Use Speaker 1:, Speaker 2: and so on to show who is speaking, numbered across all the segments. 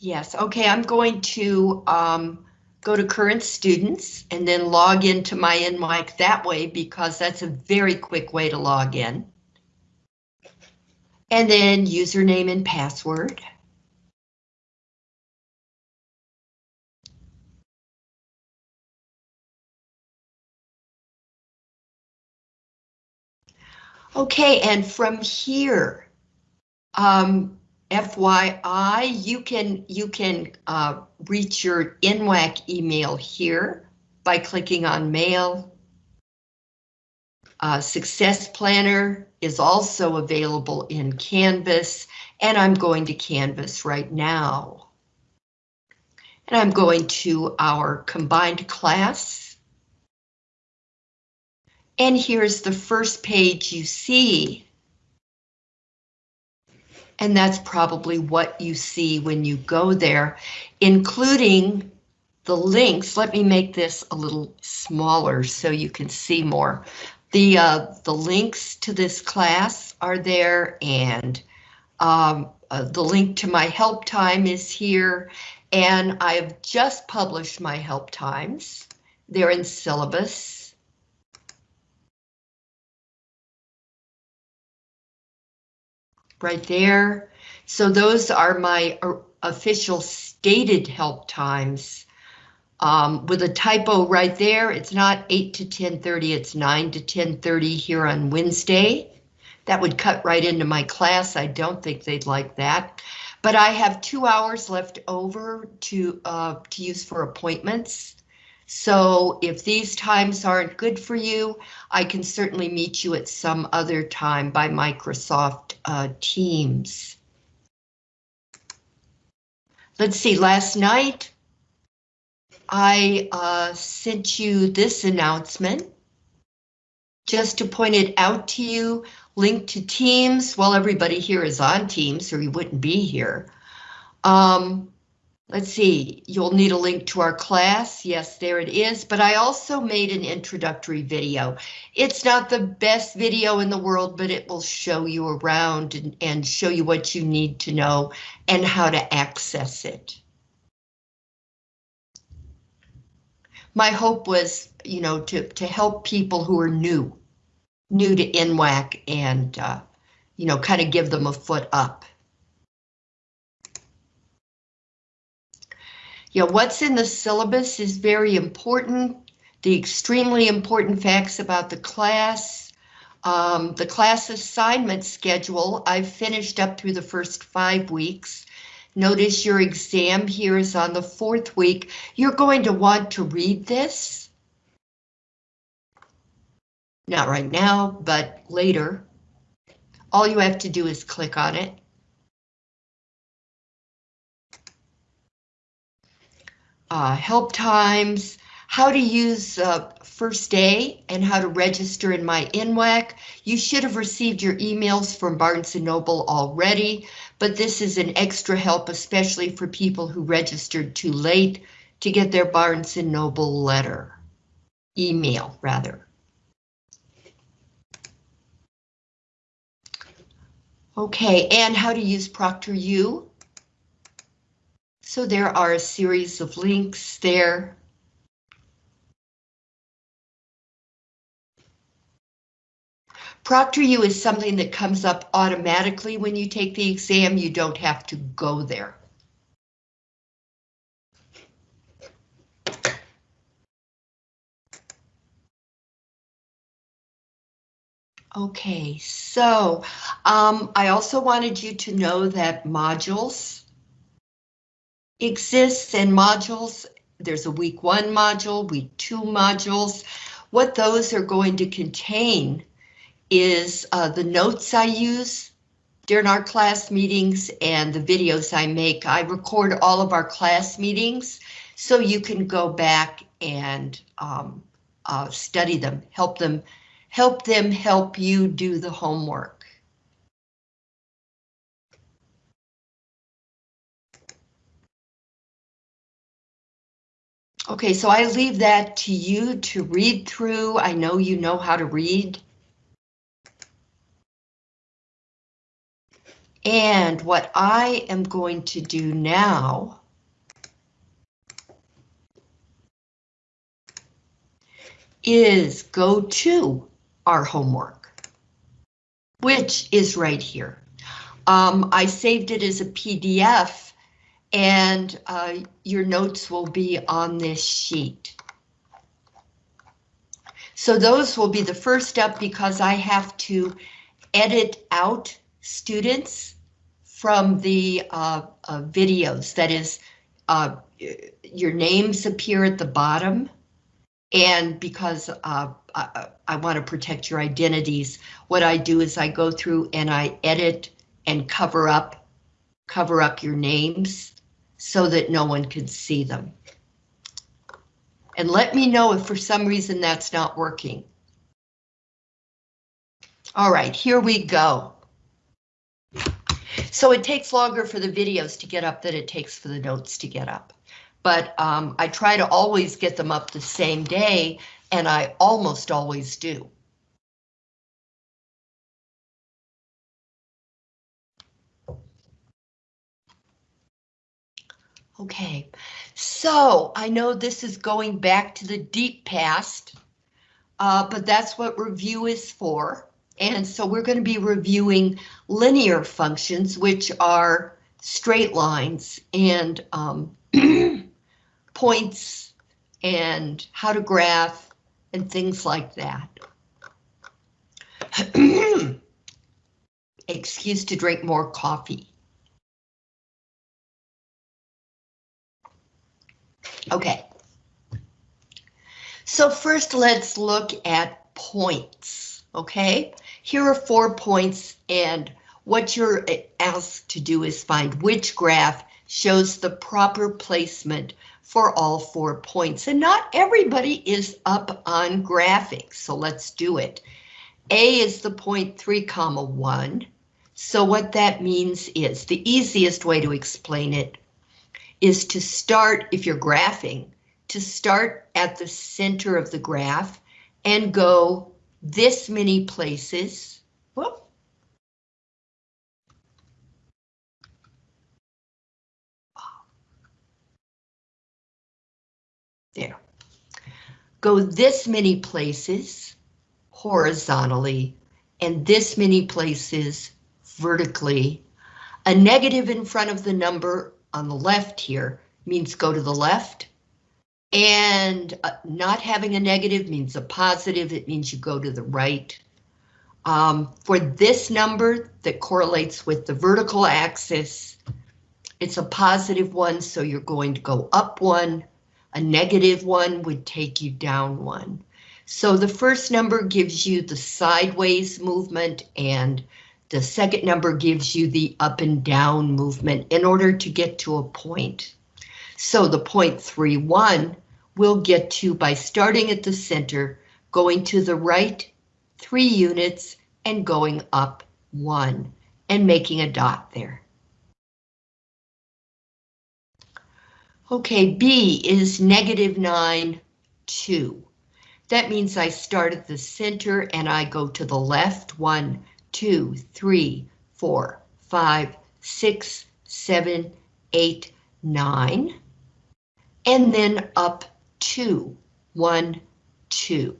Speaker 1: Yes, okay, I'm going to um, go to current students and then log into my NWIC that way because that's a very quick way to log in. And then username and password. Okay, and from here, um, FYI, you can you can uh, reach your NWAC email here by clicking on Mail. Uh, Success Planner is also available in Canvas, and I'm going to Canvas right now. And I'm going to our combined class. And here's the first page you see. And that's probably what you see when you go there, including the links. Let me make this a little smaller so you can see more. The, uh, the links to this class are there and um, uh, the link to my help time is here and I've just published my help times. They're in syllabus. Right there. So those are my official stated help times um, with a typo right there, it's not 8 to 10.30, it's 9 to 10.30 here on Wednesday. That would cut right into my class. I don't think they'd like that. But I have two hours left over to, uh, to use for appointments. So if these times aren't good for you, I can certainly meet you at some other time by Microsoft uh, Teams. Let's see, last night I uh, sent you this announcement just to point it out to you, link to Teams. Well, everybody here is on Teams, or you wouldn't be here. Um, let's see, you'll need a link to our class. Yes, there it is. But I also made an introductory video. It's not the best video in the world, but it will show you around and, and show you what you need to know and how to access it. my hope was, you know, to, to help people who are new, new to NWAC and, uh, you know, kind of give them a foot up. Yeah, what's in the syllabus is very important. The extremely important facts about the class, um, the class assignment schedule, I've finished up through the first five weeks. Notice your exam here is on the fourth week. You're going to want to read this. Not right now, but later. All you have to do is click on it. Uh, help times, how to use uh, first day and how to register in my NWAC. You should have received your emails from Barnes & Noble already but this is an extra help, especially for people who registered too late to get their Barnes & Noble letter, email rather. Okay, and how to use ProctorU. So there are a series of links there ProctorU is something that comes up automatically when you take the exam. You don't have to go there. Okay, so um, I also wanted you to know that modules exists in modules, there's a week one module, week two modules. What those are going to contain is uh, the notes I use during our class meetings and the videos I make. I record all of our class meetings so you can go back and um, uh, study them, help them, help them help you do the homework. Okay, so I leave that to you to read through. I know you know how to read. And what I am going to do now is go to our homework, which is right here. Um, I saved it as a PDF and uh, your notes will be on this sheet. So those will be the first step because I have to edit out students from the uh, uh, videos. That is, uh, your names appear at the bottom. And because uh, I, I want to protect your identities, what I do is I go through and I edit and cover up, cover up your names so that no one can see them. And let me know if for some reason that's not working. All right, here we go. So it takes longer for the videos to get up than it takes for the notes to get up. But um, I try to always get them up the same day, and I almost always do. Okay, so I know this is going back to the deep past, uh, but that's what review is for. And so we're going to be reviewing linear functions, which are straight lines and um, points and how to graph and things like that. Excuse to drink more coffee. Okay. So first let's look at points, okay? Here are four points and what you're asked to do is find which graph shows the proper placement for all four points. And not everybody is up on graphics, so let's do it. A is the point 3 comma 1. So what that means is the easiest way to explain it is to start, if you're graphing, to start at the center of the graph and go this many places. Whoop. There. Go this many places horizontally and this many places vertically. A negative in front of the number on the left here means go to the left. And uh, not having a negative means a positive. It means you go to the right. Um, for this number that correlates with the vertical axis, it's a positive one, so you're going to go up one. A negative one would take you down one. So the first number gives you the sideways movement and the second number gives you the up and down movement in order to get to a point. So the point 3, 1 we'll get to by starting at the center, going to the right 3 units and going up 1 and making a dot there. Okay, B is negative 9, 2. That means I start at the center and I go to the left, 1, two, three, four, five, six, seven, eight, nine, and then up two, one, two.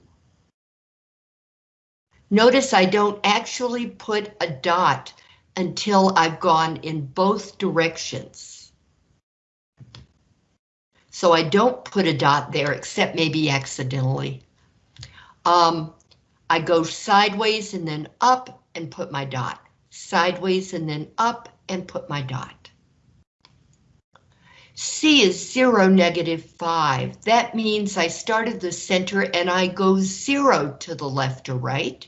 Speaker 1: Notice I don't actually put a dot until I've gone in both directions. So I don't put a dot there except maybe accidentally. Um, I go sideways and then up and put my dot, sideways and then up and put my dot. C is 0, negative 5. That means I start at the center and I go 0 to the left or right.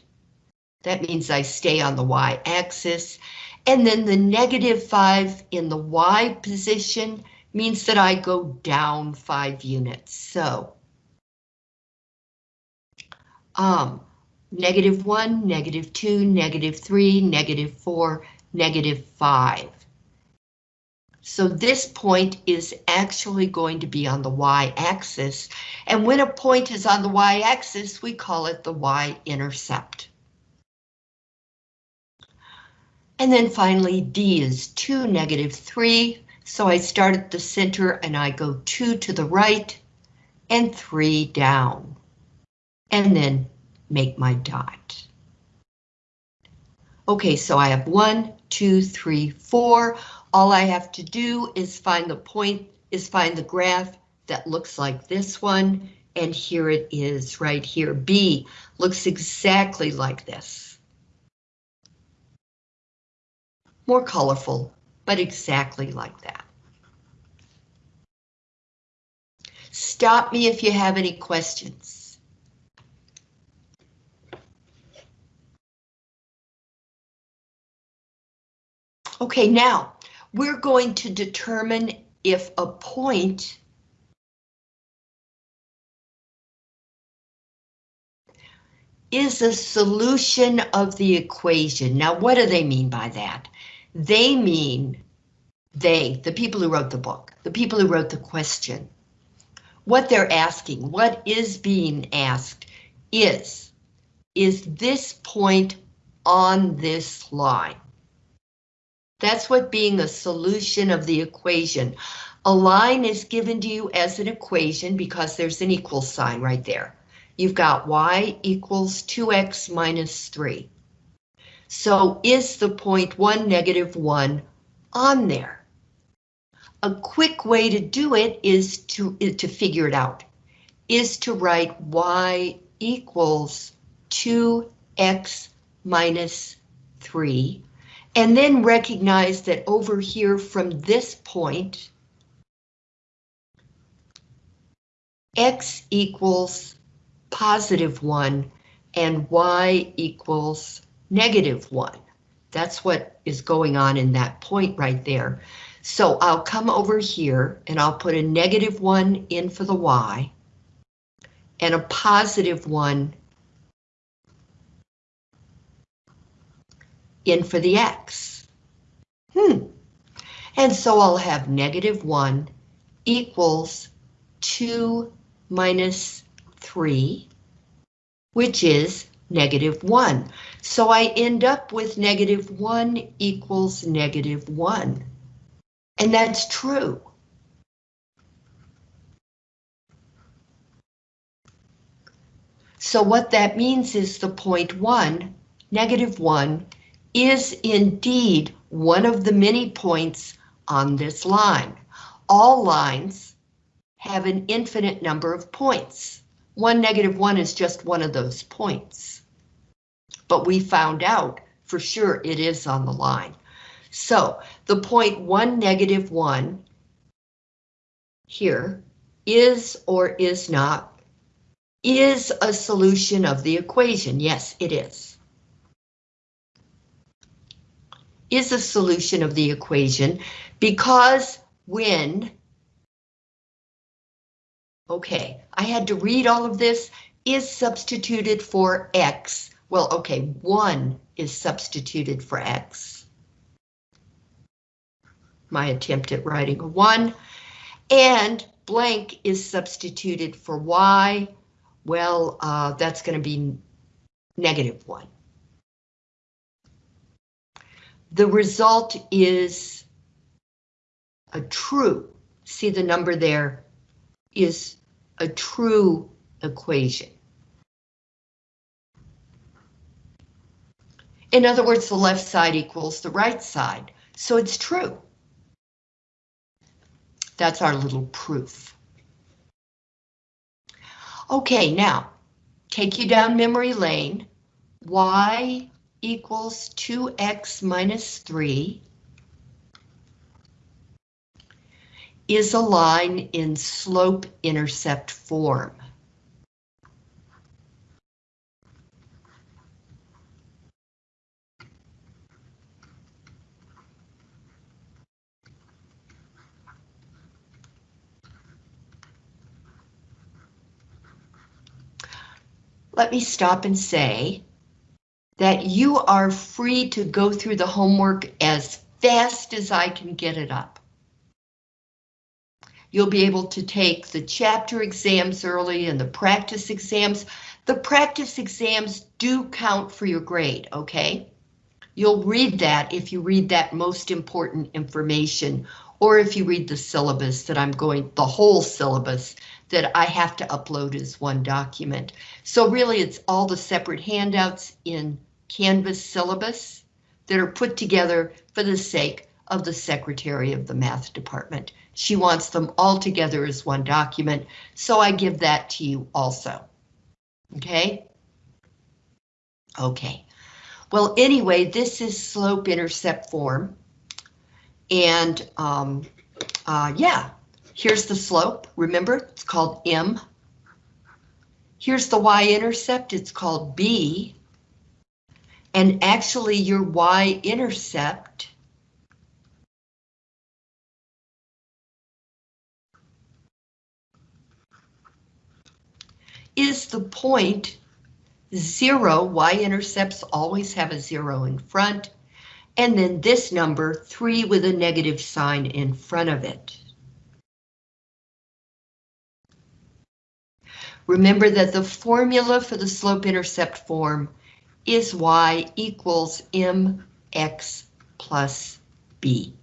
Speaker 1: That means I stay on the y-axis. And then the negative 5 in the y position means that I go down 5 units. So, um, negative 1, negative 2, negative 3, negative 4, negative 5. So this point is actually going to be on the y-axis, and when a point is on the y-axis, we call it the y-intercept. And then finally, D is 2, negative 3. So I start at the center and I go 2 to the right and 3 down. And then make my dot. Okay, so I have one, two, three, four. All I have to do is find the point, is find the graph that looks like this one, and here it is right here. B looks exactly like this. More colorful, but exactly like that. Stop me if you have any questions. Okay, now we're going to determine if a point is a solution of the equation. Now, what do they mean by that? They mean, they, the people who wrote the book, the people who wrote the question, what they're asking, what is being asked is, is this point on this line? That's what being a solution of the equation. A line is given to you as an equation because there's an equal sign right there. You've got y equals 2x minus 3. So is the point 1, negative 1 on there? A quick way to do it is to, to figure it out, is to write y equals 2x minus 3 and then recognize that over here from this point, x equals positive 1 and y equals negative 1. That's what is going on in that point right there. So I'll come over here and I'll put a negative 1 in for the y and a positive 1 in for the x. Hmm. And so I'll have negative 1 equals 2 minus 3, which is negative 1. So I end up with negative 1 equals negative 1. And that's true. So what that means is the point 1, negative 1, is indeed one of the many points on this line. All lines have an infinite number of points. One negative one is just one of those points. But we found out for sure it is on the line. So the point one negative one here is or is not is a solution of the equation. Yes, it is. Is a solution of the equation because when, okay, I had to read all of this, is substituted for X. Well, okay, one is substituted for X. My attempt at writing a one. And blank is substituted for Y. Well, uh, that's going to be negative one. The result is a true, see the number there, is a true equation. In other words, the left side equals the right side, so it's true. That's our little proof. Okay, now, take you down memory lane. Y equals 2x minus 3 is a line in slope-intercept form. Let me stop and say that you are free to go through the homework as fast as I can get it up. You'll be able to take the chapter exams early and the practice exams. The practice exams do count for your grade, okay? You'll read that if you read that most important information, or if you read the syllabus that I'm going, the whole syllabus that I have to upload as one document. So really it's all the separate handouts in Canvas syllabus that are put together for the sake of the secretary of the math department. She wants them all together as one document, so I give that to you also. Okay? Okay. Well, anyway, this is slope-intercept form. And um, uh, yeah, here's the slope. Remember, it's called M. Here's the y-intercept, it's called B. And actually your y-intercept is the point zero, y-intercepts always have a zero in front, and then this number, three with a negative sign in front of it. Remember that the formula for the slope-intercept form is y equals mx plus b.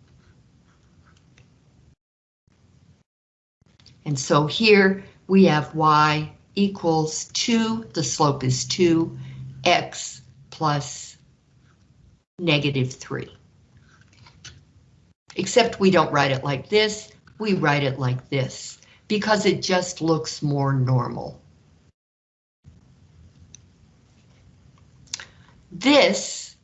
Speaker 1: And so here we have y equals 2, the slope is 2, x plus negative 3. Except we don't write it like this, we write it like this, because it just looks more normal. This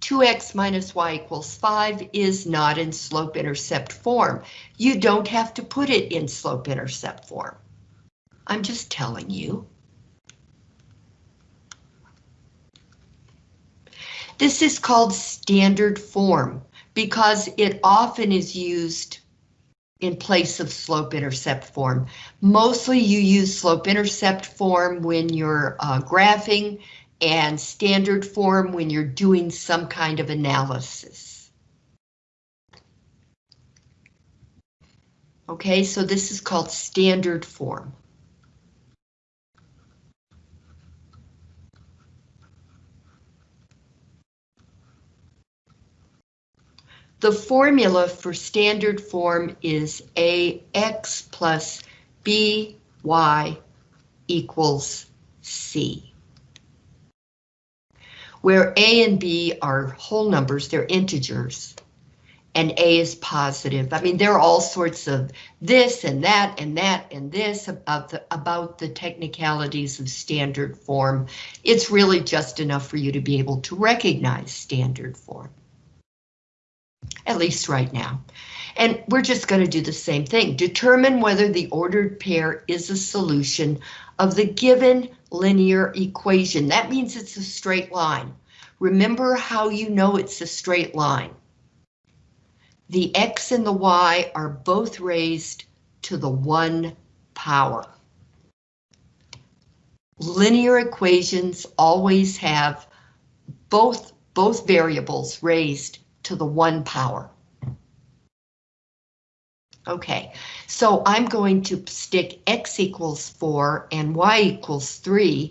Speaker 1: 2x minus y equals 5 is not in slope-intercept form. You don't have to put it in slope-intercept form. I'm just telling you. This is called standard form because it often is used in place of slope-intercept form. Mostly you use slope-intercept form when you're uh, graphing and standard form when you're doing some kind of analysis. Okay, so this is called standard form. The formula for standard form is AX plus BY equals C. Where A and B are whole numbers, they're integers, and A is positive. I mean, there are all sorts of this and that and that and this about the, about the technicalities of standard form. It's really just enough for you to be able to recognize standard form at least right now. And we're just going to do the same thing. Determine whether the ordered pair is a solution of the given linear equation. That means it's a straight line. Remember how you know it's a straight line. The x and the y are both raised to the one power. Linear equations always have both, both variables raised to the one power. Okay, so I'm going to stick x equals 4 and y equals 3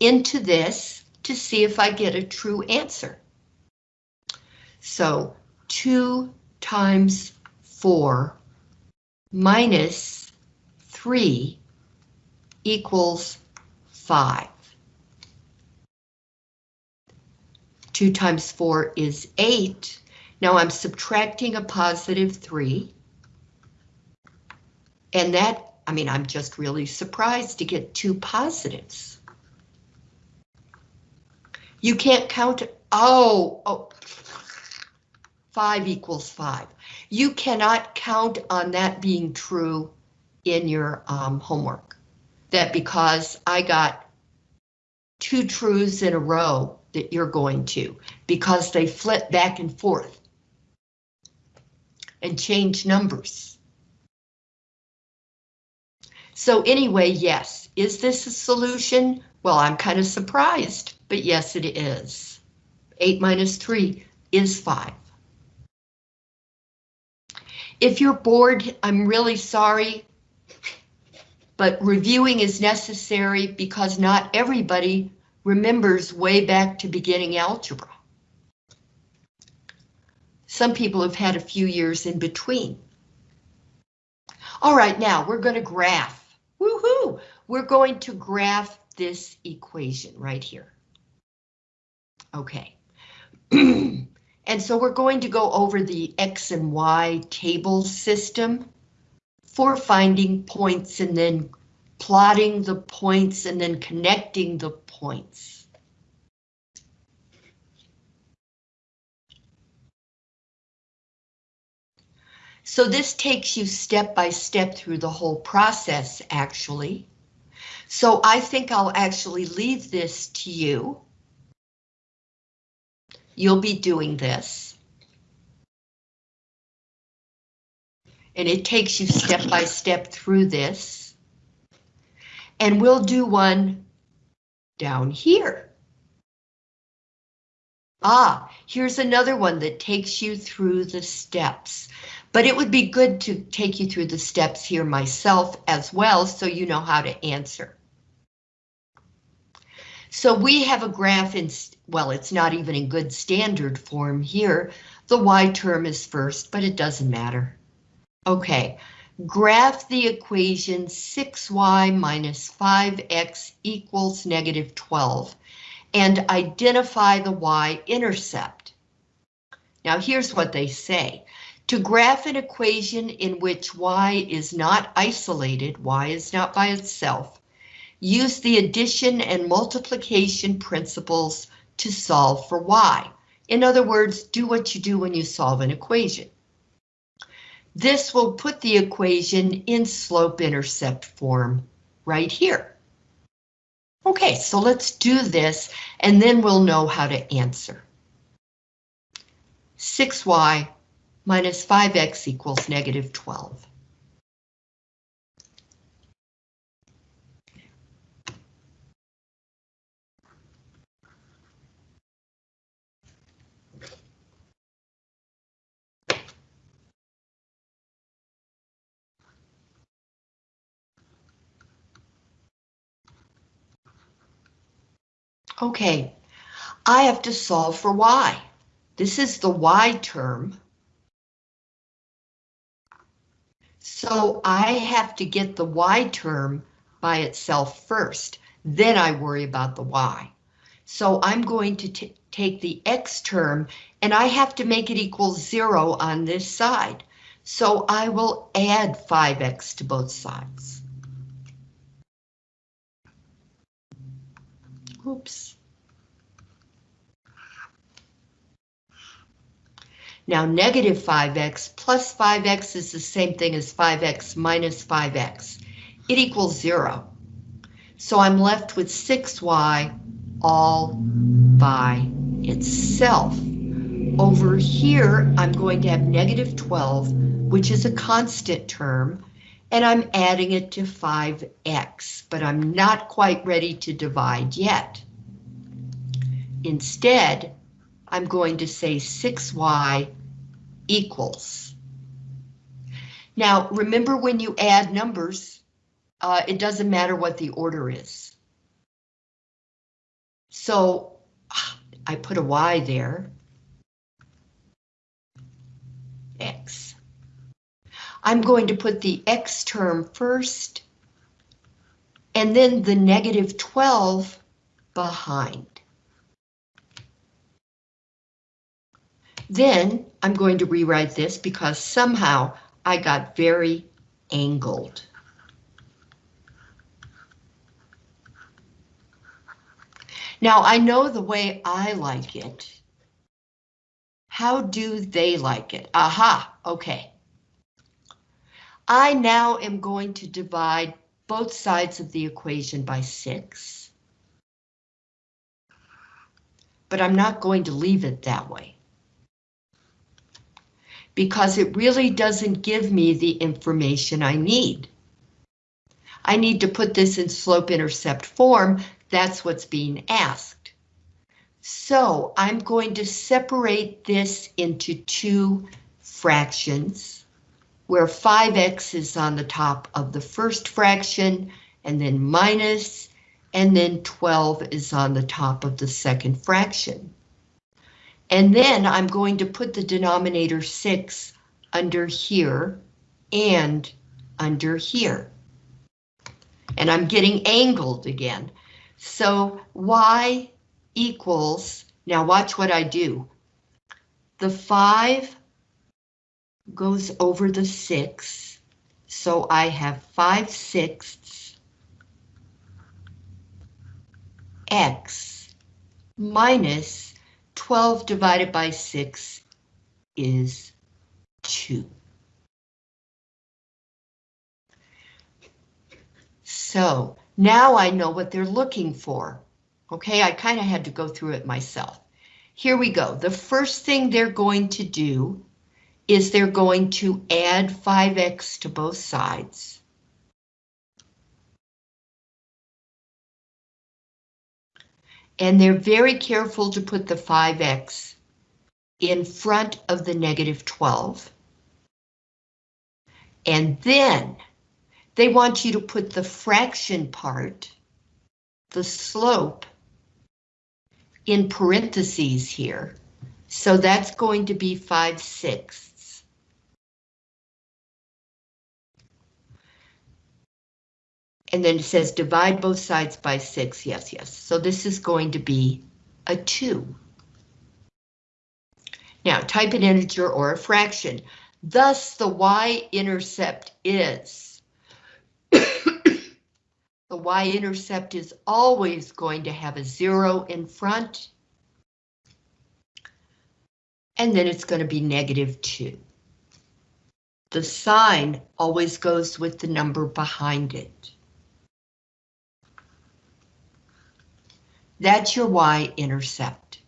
Speaker 1: into this to see if I get a true answer. So 2 times 4 minus 3 equals 5. 2 times 4 is 8. Now I'm subtracting a positive 3. And that, I mean, I'm just really surprised to get two positives. You can't count, oh, oh, 5 equals 5. You cannot count on that being true in your um, homework. That because I got two truths in a row that you're going to, because they flip back and forth and change numbers. So anyway, yes, is this a solution? Well, I'm kind of surprised, but yes, it is. 8 minus 3 is 5. If you're bored, I'm really sorry, but reviewing is necessary because not everybody remembers way back to beginning algebra. Some people have had a few years in between. All right, now we're going to graph. Woohoo! We're going to graph this equation right here. Okay. and so we're going to go over the X and Y table system for finding points and then plotting the points and then connecting the points. So this takes you step by step through the whole process, actually. So I think I'll actually leave this to you. You'll be doing this. And it takes you step by step through this. And we'll do one down here. Ah, here's another one that takes you through the steps. But it would be good to take you through the steps here myself as well so you know how to answer. So we have a graph in, well, it's not even in good standard form here. The y term is first, but it doesn't matter. Okay, graph the equation 6y minus 5x equals negative 12 and identify the y-intercept. Now here's what they say. To graph an equation in which y is not isolated, y is not by itself, Use the addition and multiplication principles to solve for y. In other words, do what you do when you solve an equation. This will put the equation in slope-intercept form right here. Okay, so let's do this and then we'll know how to answer. 6y minus 5x equals negative 12. Okay, I have to solve for y. This is the y term. So I have to get the y term by itself first. Then I worry about the y. So I'm going to take the x term and I have to make it equal zero on this side. So I will add 5x to both sides. Oops. Now negative 5x plus 5x is the same thing as 5x minus 5x. It equals zero. So I'm left with 6y all by itself. Over here, I'm going to have negative 12, which is a constant term, and I'm adding it to 5x, but I'm not quite ready to divide yet. Instead, I'm going to say 6y equals. Now, remember when you add numbers, uh, it doesn't matter what the order is. So I put a y there. X. I'm going to put the X term first and then the negative 12 behind. Then I'm going to rewrite this because somehow I got very angled. Now I know the way I like it. How do they like it? Aha, okay. I now am going to divide both sides of the equation by 6. But I'm not going to leave it that way. Because it really doesn't give me the information I need. I need to put this in slope-intercept form. That's what's being asked. So I'm going to separate this into two fractions where 5x is on the top of the first fraction, and then minus, and then 12 is on the top of the second fraction. And then I'm going to put the denominator 6 under here and under here. And I'm getting angled again. So y equals, now watch what I do. The 5 goes over the 6, so I have 5 sixths x minus 12 divided by 6 is 2. So now I know what they're looking for. Okay, I kind of had to go through it myself. Here we go. The first thing they're going to do is they're going to add 5x to both sides. And they're very careful to put the 5x in front of the negative 12. And then they want you to put the fraction part, the slope, in parentheses here. So that's going to be 5 sixths. And then it says divide both sides by 6. Yes, yes. So this is going to be a 2. Now type an integer or a fraction. Thus the y-intercept is. the y-intercept is always going to have a zero in front. And then it's going to be negative 2. The sign always goes with the number behind it. That's your y-intercept.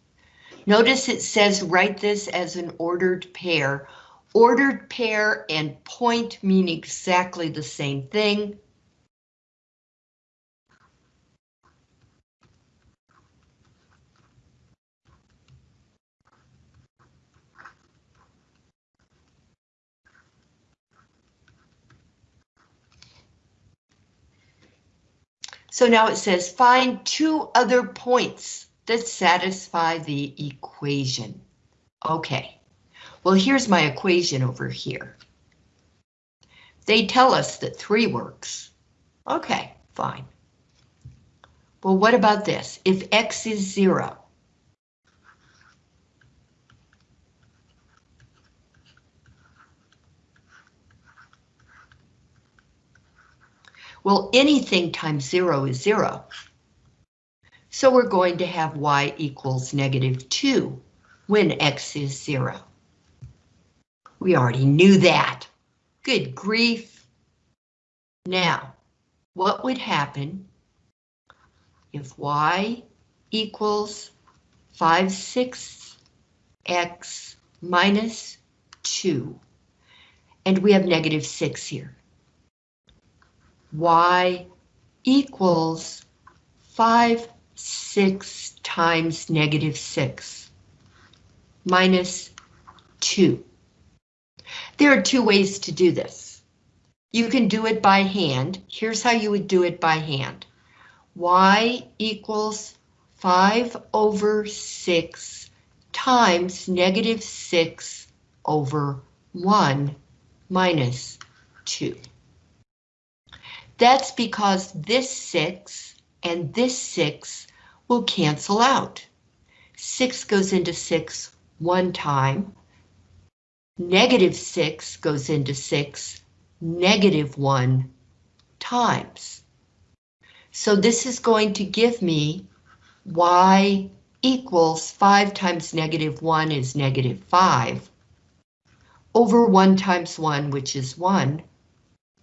Speaker 1: Notice it says write this as an ordered pair. Ordered pair and point mean exactly the same thing. So now it says find two other points that satisfy the equation. Okay, well here's my equation over here. They tell us that 3 works. Okay, fine. Well, what about this? If x is 0, Well, anything times zero is zero. So we're going to have y equals negative 2 when x is 0. We already knew that. Good grief. Now, what would happen if y equals 5 sixths x minus 2, and we have negative 6 here? Y equals 5 6 times negative 6 minus 2. There are two ways to do this. You can do it by hand. Here's how you would do it by hand. y equals 5 over 6 times negative 6 over 1 minus 2. That's because this 6 and this 6 will cancel out. 6 goes into 6 one time. Negative 6 goes into 6 negative 1 times. So this is going to give me y equals 5 times negative 1 is negative 5 over 1 times 1, which is 1,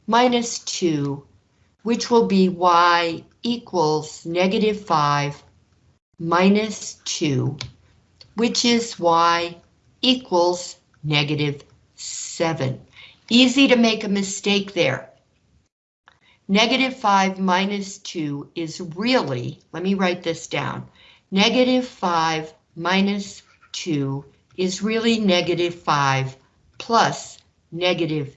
Speaker 1: minus 2 which will be y equals negative 5 minus 2, which is y equals negative 7. Easy to make a mistake there. Negative 5 minus 2 is really, let me write this down, negative 5 minus 2 is really negative 5 plus negative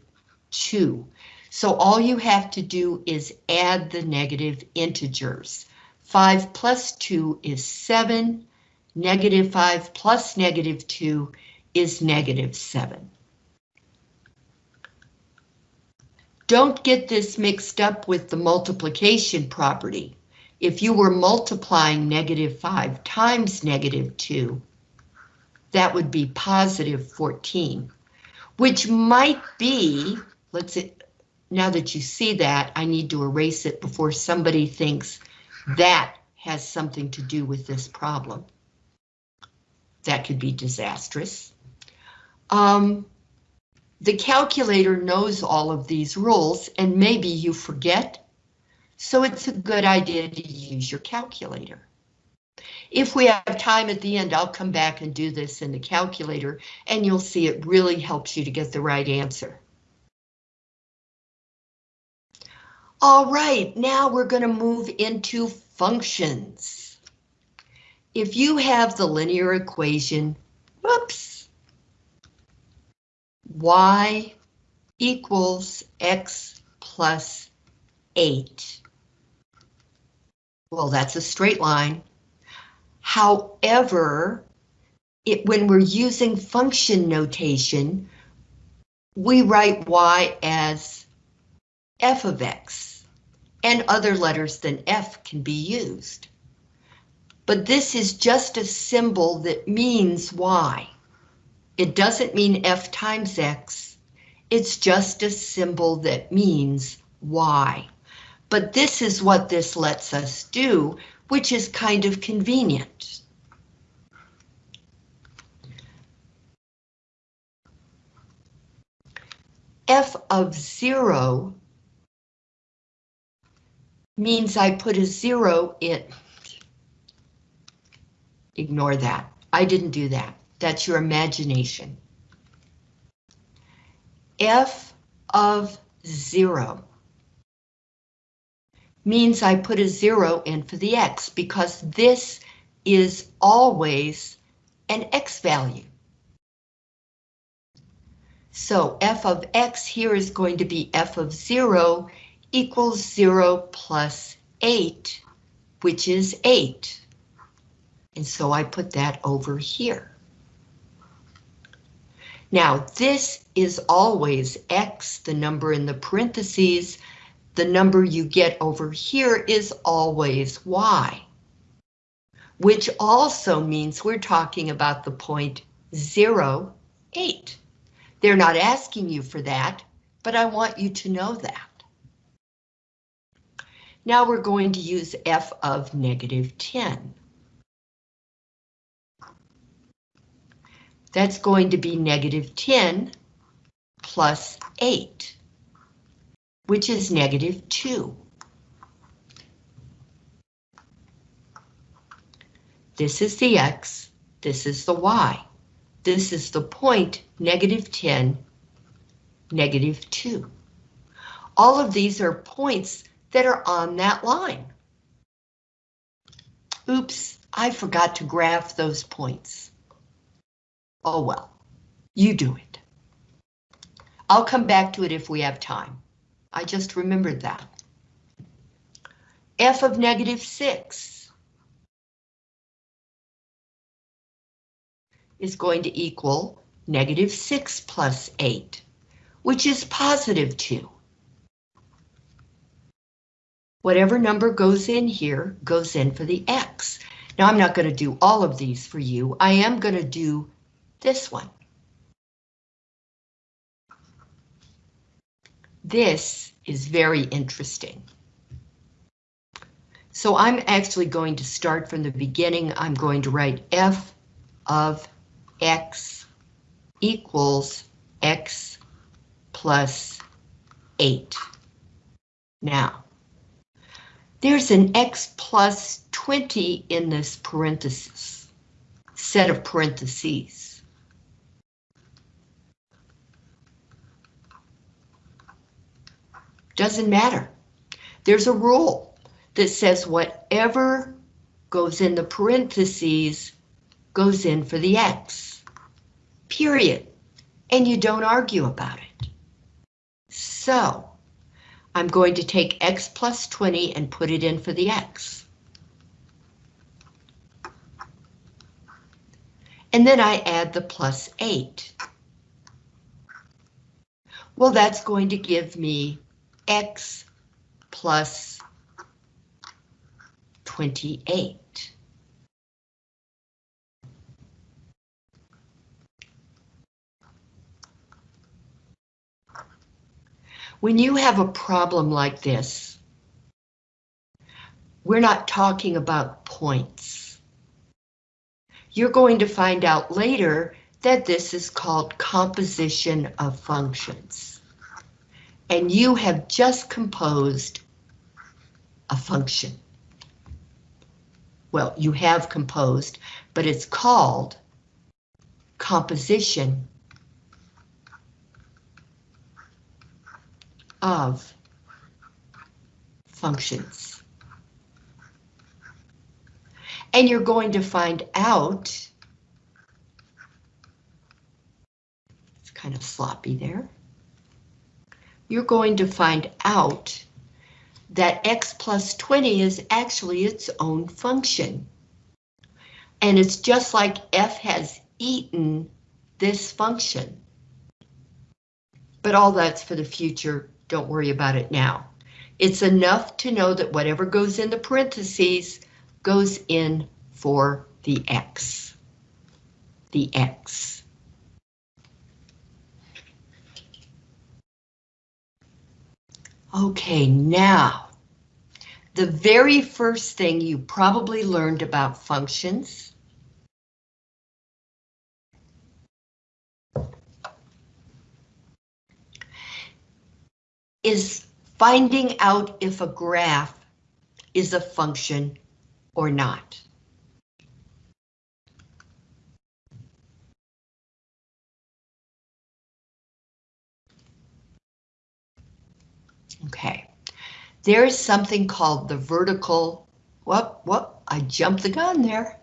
Speaker 1: 2. So all you have to do is add the negative integers. 5 plus 2 is 7, Negative 5 plus negative 2 is negative 7. Don't get this mixed up with the multiplication property. If you were multiplying negative 5 times negative 2, that would be positive 14, which might be, let's now that you see that, I need to erase it before somebody thinks that has something to do with this problem. That could be disastrous. Um, the calculator knows all of these rules and maybe you forget, so it's a good idea to use your calculator. If we have time at the end, I'll come back and do this in the calculator and you'll see it really helps you to get the right answer. All right, now we're going to move into functions. If you have the linear equation, whoops, y equals x plus 8. Well, that's a straight line. However, it, when we're using function notation, we write y as f of x, and other letters than f can be used. But this is just a symbol that means y. It doesn't mean f times x, it's just a symbol that means y. But this is what this lets us do which is kind of convenient. f of zero means I put a zero in. Ignore that. I didn't do that. That's your imagination. f of zero means I put a zero in for the x because this is always an x value. So f of x here is going to be f of zero equals zero plus eight, which is eight. And so I put that over here. Now this is always x, the number in the parentheses, the number you get over here is always y, which also means we're talking about the point 0, 8. They're not asking you for that, but I want you to know that. Now we're going to use f of negative 10. That's going to be negative 10 plus 8 which is negative 2. This is the x, this is the y. This is the point, negative 10, negative 2. All of these are points that are on that line. Oops, I forgot to graph those points. Oh well, you do it. I'll come back to it if we have time. I just remembered that. f of negative 6 is going to equal negative 6 plus 8, which is positive 2. Whatever number goes in here goes in for the x. Now I'm not going to do all of these for you. I am going to do this one. This is very interesting. So I'm actually going to start from the beginning. I'm going to write f of x equals x plus 8. Now, there's an x plus 20 in this parenthesis, set of parentheses. Doesn't matter. There's a rule that says whatever goes in the parentheses goes in for the X. Period. And you don't argue about it. So, I'm going to take X plus 20 and put it in for the X. And then I add the plus 8. Well, that's going to give me x plus 28. When you have a problem like this, we're not talking about points. You're going to find out later that this is called composition of functions. And you have just composed a function. Well, you have composed, but it's called composition of functions. And you're going to find out, it's kind of sloppy there, you're going to find out that x plus 20 is actually its own function. And it's just like f has eaten this function. But all that's for the future don't worry about it now. It's enough to know that whatever goes in the parentheses goes in for the X. The X. Okay, now, the very first thing you probably learned about functions is finding out if a graph is a function or not. Okay, there is something called the vertical, what, what, I jumped the gun there.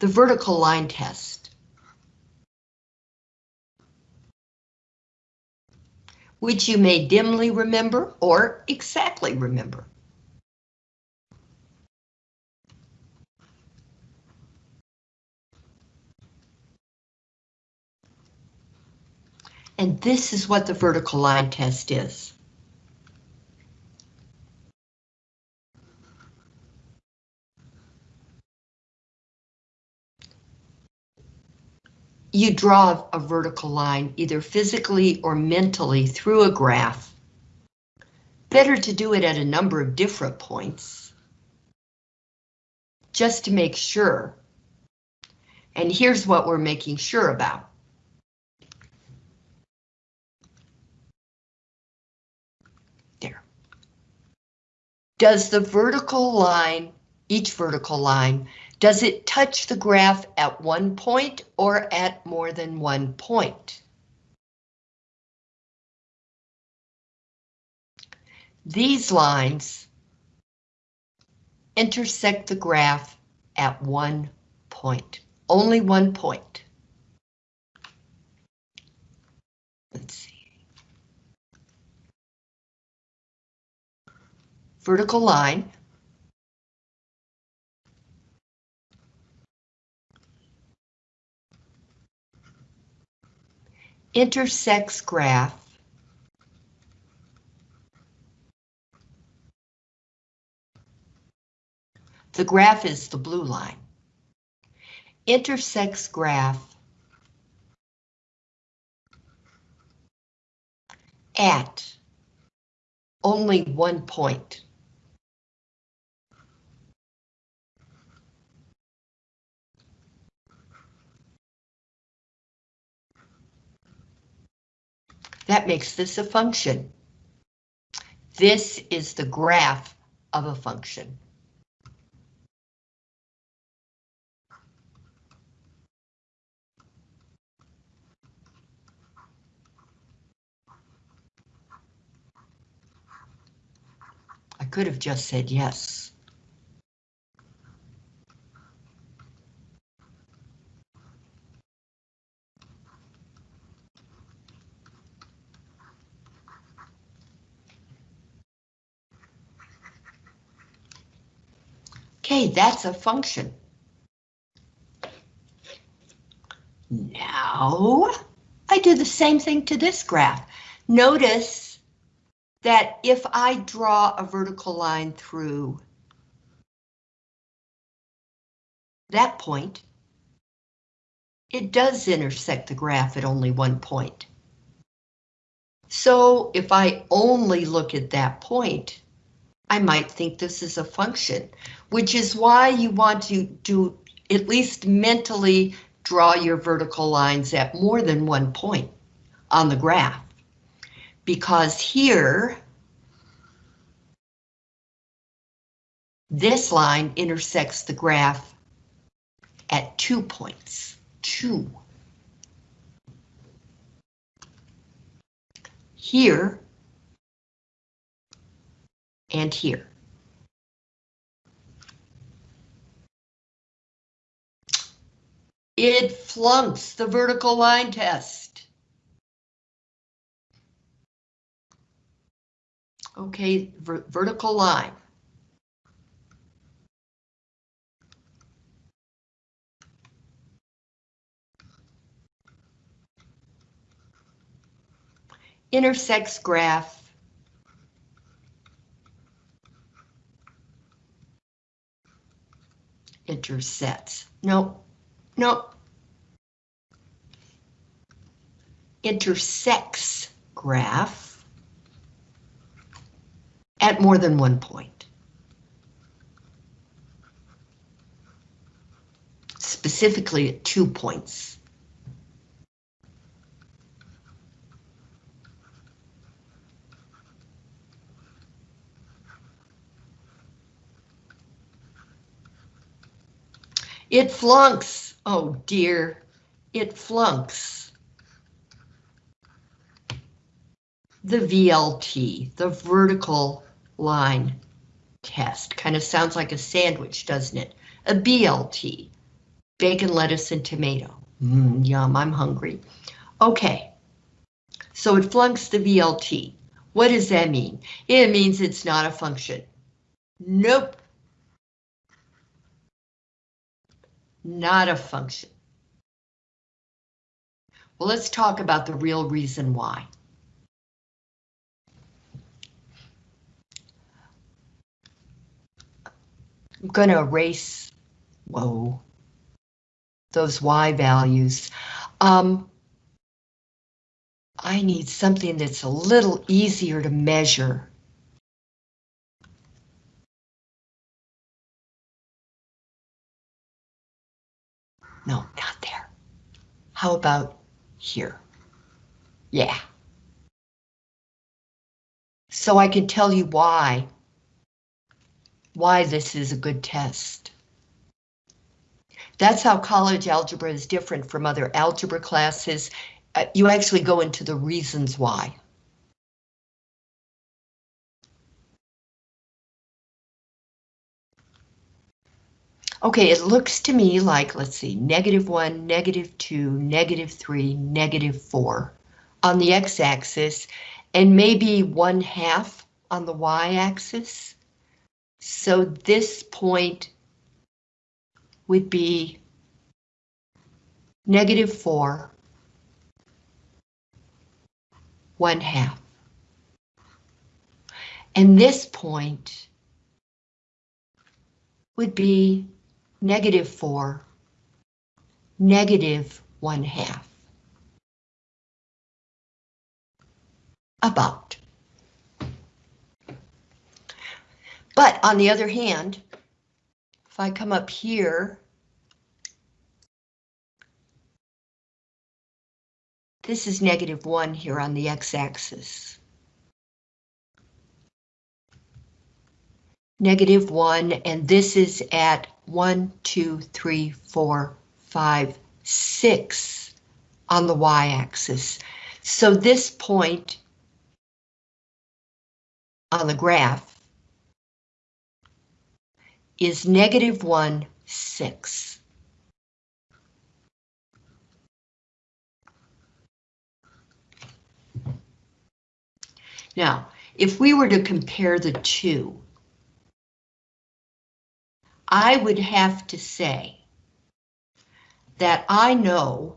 Speaker 1: The vertical line test. Which you may dimly remember or exactly remember. And this is what the vertical line test is. You draw a vertical line either physically or mentally through a graph. Better to do it at a number of different points. Just to make sure. And here's what we're making sure about. There. Does the vertical line, each vertical line, does it touch the graph at one point or at more than one point? These lines intersect the graph at one point, only one point. Let's see. Vertical line intersects graph The graph is the blue line. Intersects graph at only one point. That makes this a function. This is the graph of a function. I could have just said yes. Okay, that's a function. Now, I do the same thing to this graph. Notice that if I draw a vertical line through that point, it does intersect the graph at only one point. So if I only look at that point, I might think this is a function, which is why you want to do at least mentally draw your vertical lines at more than one point on the graph. Because here, this line intersects the graph at two points, two. Here and here. It flunks the vertical line test. Okay, ver vertical line. Intersects graph intersects. No, no. Intersects graph at more than one point. Specifically at two points. It flunks. Oh dear, it flunks. The VLT, the vertical line test. Kind of sounds like a sandwich, doesn't it? A BLT, bacon, lettuce, and tomato. Mm, yum, I'm hungry. Okay, so it flunks the VLT. What does that mean? It means it's not a function. Nope. Not a function. Well, let's talk about the real reason why. I'm going to erase, whoa, those Y values. Um, I need something that's a little easier to measure. No, not there. How about here? Yeah. So I can tell you why, why this is a good test. That's how college algebra is different from other algebra classes. Uh, you actually go into the reasons why. Okay, it looks to me like, let's see, negative 1, negative 2, negative 3, negative 4 on the x-axis, and maybe 1 half on the y-axis. So this point would be negative 4, 1 half. And this point would be negative 4, negative 1 half. About. But on the other hand, if I come up here, this is negative 1 here on the x-axis. negative 1, and this is at 1, 2, 3, 4, 5, 6 on the y-axis. So this point on the graph is negative 1, 6. Now, if we were to compare the two, I would have to say that I know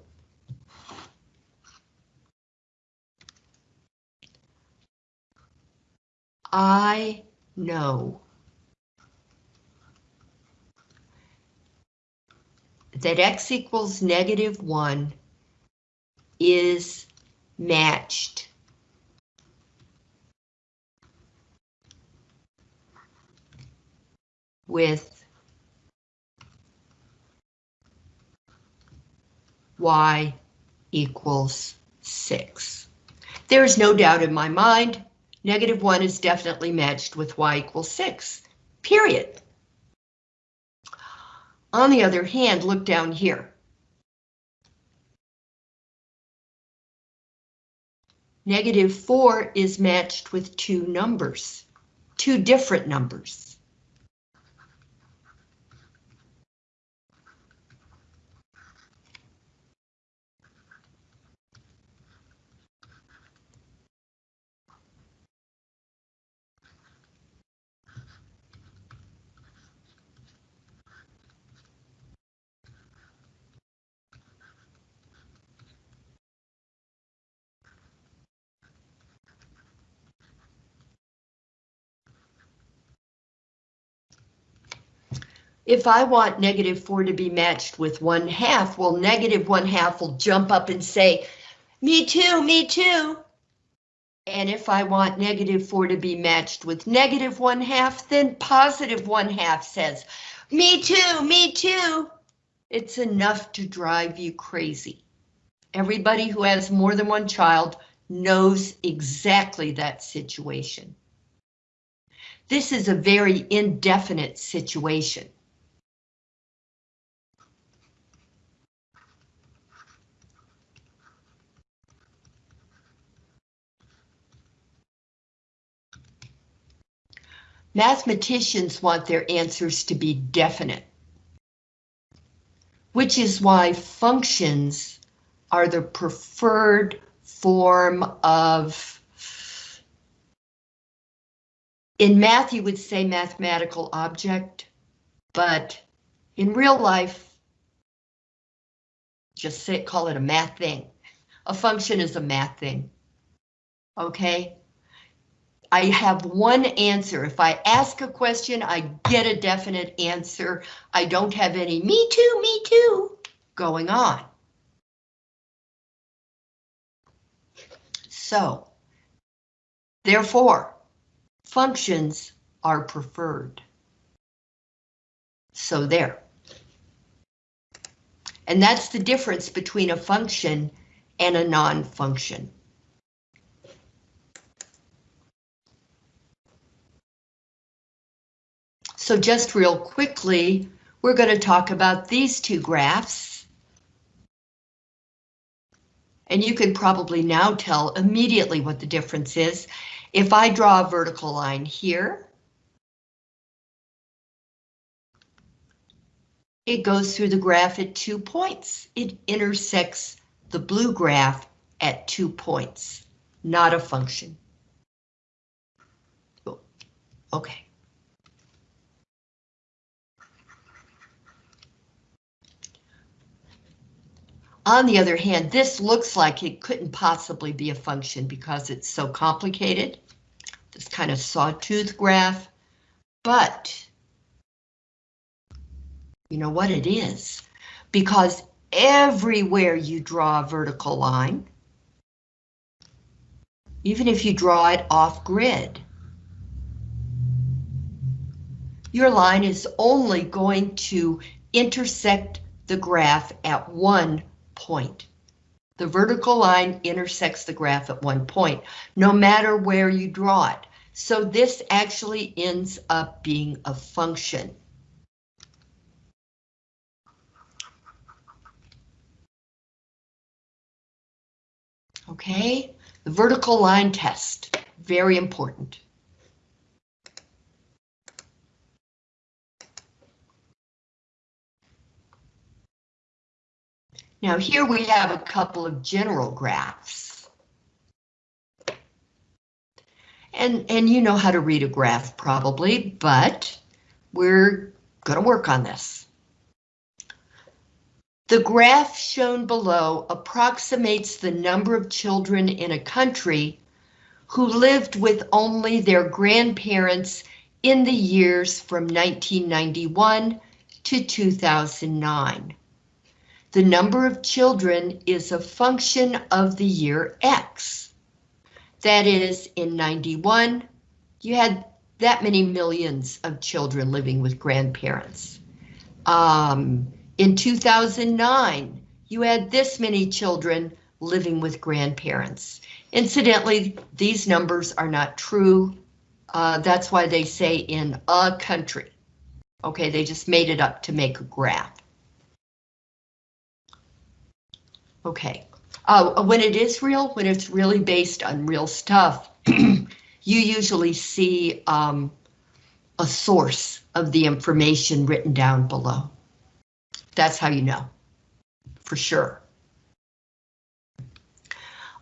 Speaker 1: I know that x equals negative 1 is matched with y equals 6. There is no doubt in my mind, negative 1 is definitely matched with y equals 6, period. On the other hand, look down here. Negative 4 is matched with two numbers, two different numbers. If I want negative 4 to be matched with 1 half, well, negative 1 half will jump up and say, me too, me too. And if I want negative 4 to be matched with negative 1 half, then positive 1 half says, me too, me too. It's enough to drive you crazy. Everybody who has more than one child knows exactly that situation. This is a very indefinite situation. Mathematicians want their answers to be definite, which is why functions are the preferred form of in math, you would say mathematical object, but in real life, just say call it a math thing. A function is a math thing. Okay? I have one answer. If I ask a question, I get a definite answer. I don't have any me too, me too going on. So, therefore, functions are preferred. So there. And that's the difference between a function and a non-function. So just real quickly, we're going to talk about these two graphs. And you can probably now tell immediately what the difference is. If I draw a vertical line here, it goes through the graph at two points. It intersects the blue graph at two points, not a function. Oh, okay. On the other hand, this looks like it couldn't possibly be a function because it's so complicated. This kind of sawtooth graph, but you know what it is? Because everywhere you draw a vertical line, even if you draw it off grid, your line is only going to intersect the graph at one point. The vertical line intersects the graph at one point, no matter where you draw it. So this actually ends up being a function. Okay, the vertical line test, very important. Now here we have a couple of general graphs. And, and you know how to read a graph probably, but we're going to work on this. The graph shown below approximates the number of children in a country who lived with only their grandparents in the years from 1991 to 2009. The number of children is a function of the year X. That is, in 91, you had that many millions of children living with grandparents. Um, in 2009, you had this many children living with grandparents. Incidentally, these numbers are not true. Uh, that's why they say in a country. Okay, they just made it up to make a graph. Okay, uh, when it is real, when it's really based on real stuff, you usually see um, a source of the information written down below. That's how you know, for sure.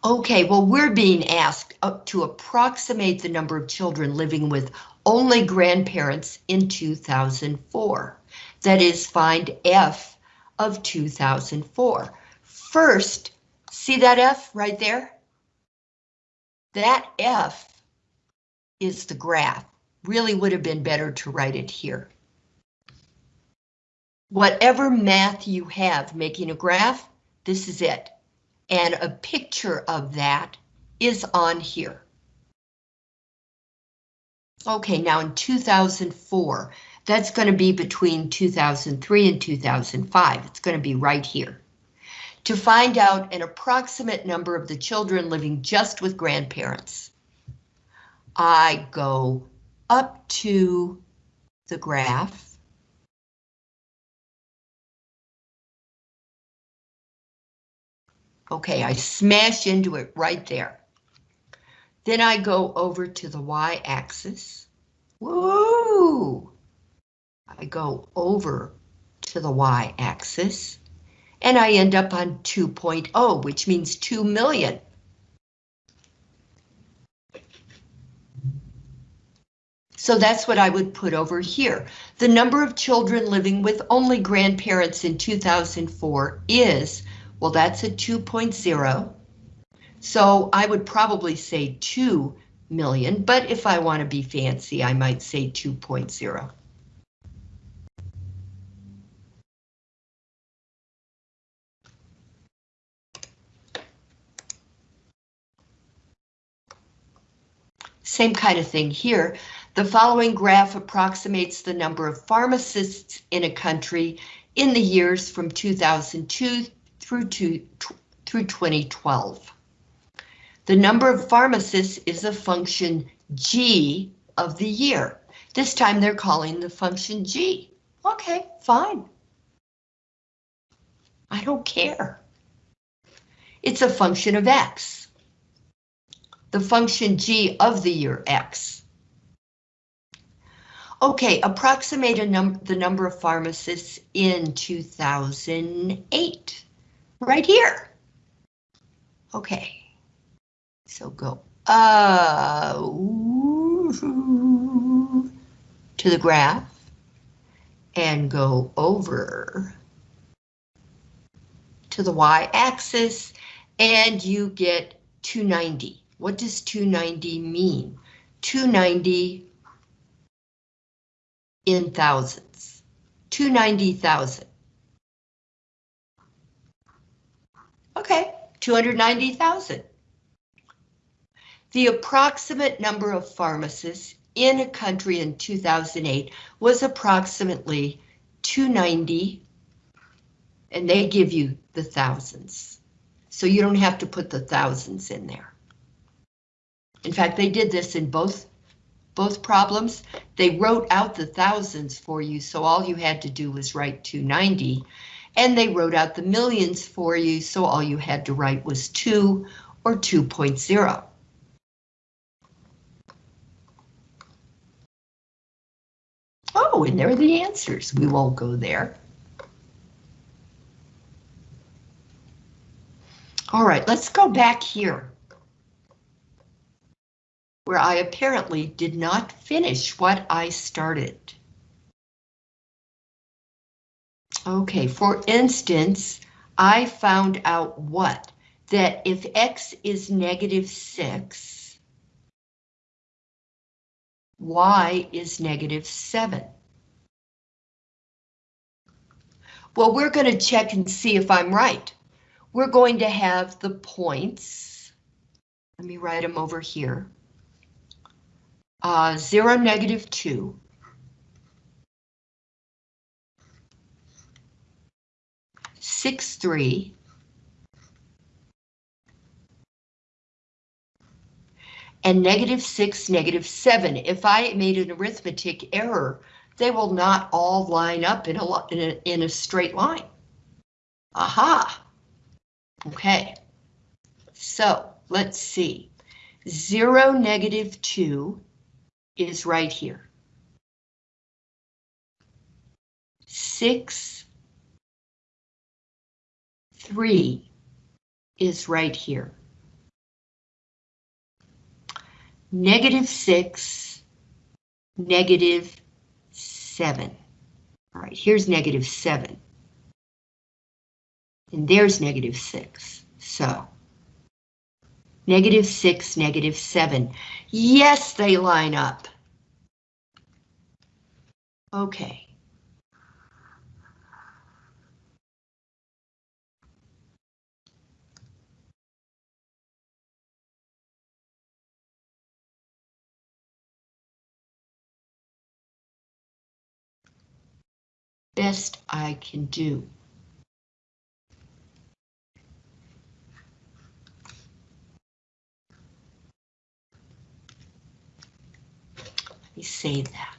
Speaker 1: Okay, well, we're being asked to approximate the number of children living with only grandparents in 2004. That is, find F of 2004. First, see that F right there? That F is the graph. Really would have been better to write it here. Whatever math you have making a graph, this is it and a picture of that is on here. Okay, now in 2004, that's going to be between 2003 and 2005. It's going to be right here. To find out an approximate number of the children living just with grandparents, I go up to the graph Okay, I smash into it right there. Then I go over to the y-axis. Woo! I go over to the y-axis and I end up on 2.0, which means 2 million. So that's what I would put over here. The number of children living with only grandparents in 2004 is well, that's a 2.0. So I would probably say 2 million, but if I want to be fancy, I might say 2.0. Same kind of thing here. The following graph approximates the number of pharmacists in a country in the years from 2002 through, to, through 2012. The number of pharmacists is a function G of the year. This time they're calling the function G. Okay, fine. I don't care. It's a function of X. The function G of the year X. Okay, approximate num the number of pharmacists in 2008 right here. Okay, so go uh, to the graph and go over to the y-axis and you get 290. What does 290 mean? 290 in thousands, 290,000. Okay, 290,000. The approximate number of pharmacists in a country in 2008 was approximately 290, and they give you the thousands. So you don't have to put the thousands in there. In fact, they did this in both both problems. They wrote out the thousands for you, so all you had to do was write 290 and they wrote out the millions for you, so all you had to write was 2 or 2.0. Oh, and there are the answers. We won't go there. All right, let's go back here. Where I apparently did not finish what I started. Okay, for instance, I found out what? That if x is negative 6, y is negative 7. Well, we're going to check and see if I'm right. We're going to have the points. Let me write them over here. Uh, 0, negative 2. Six, three. And negative six, negative seven. If I made an arithmetic error, they will not all line up in a, in a, in a straight line. Aha. Okay. So let's see. Zero, negative two is right here. Six, three is right here. Negative six, negative seven. All right, here's negative seven. And there's negative six, so. Negative six, negative seven. Yes, they line up. Okay. Best I can do. Let me save that.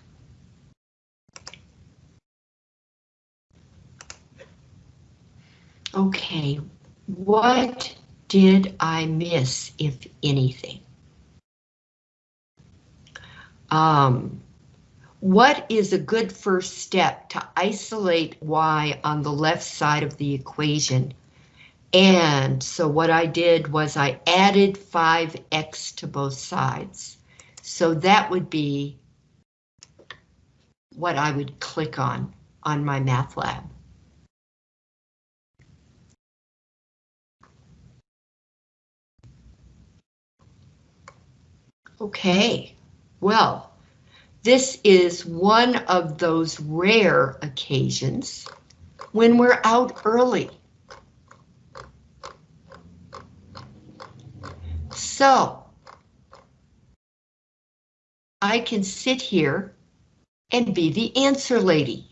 Speaker 1: Okay, what did I miss, if anything? Um, what is a good first step to isolate y on the left side of the equation? And so what I did was I added 5x to both sides. So that would be what I would click on on MyMathLab. Okay, well, this is one of those rare occasions when we're out early. So, I can sit here and be the answer lady.